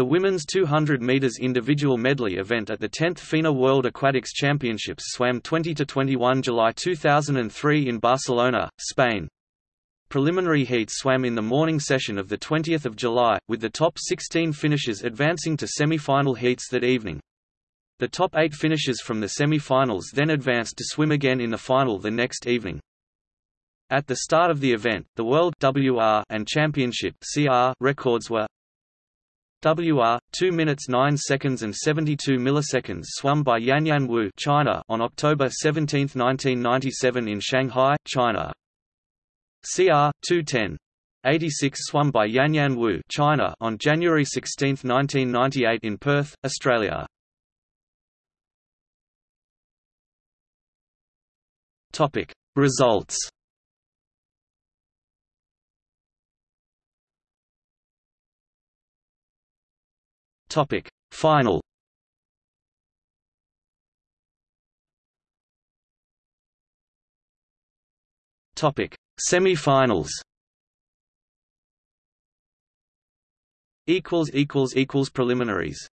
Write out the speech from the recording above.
The women's 200 meters individual medley event at the 10th FINA World Aquatics Championships swam 20 to 21 July 2003 in Barcelona, Spain. Preliminary heats swam in the morning session of the 20th of July, with the top 16 finishers advancing to semi-final heats that evening. The top eight finishers from the semi-finals then advanced to swim again in the final the next evening. At the start of the event, the World WR and Championship CR records were WR 2 minutes 9 seconds and 72 milliseconds swum by Yanyan Wu China on October 17, 1997 in Shanghai, China. CR 210 86 swum by Yanyan Wu China on January 16, 1998 in Perth, Australia. Topic Results Topic. Final. Topic. Semi-finals. Equals equals equals preliminaries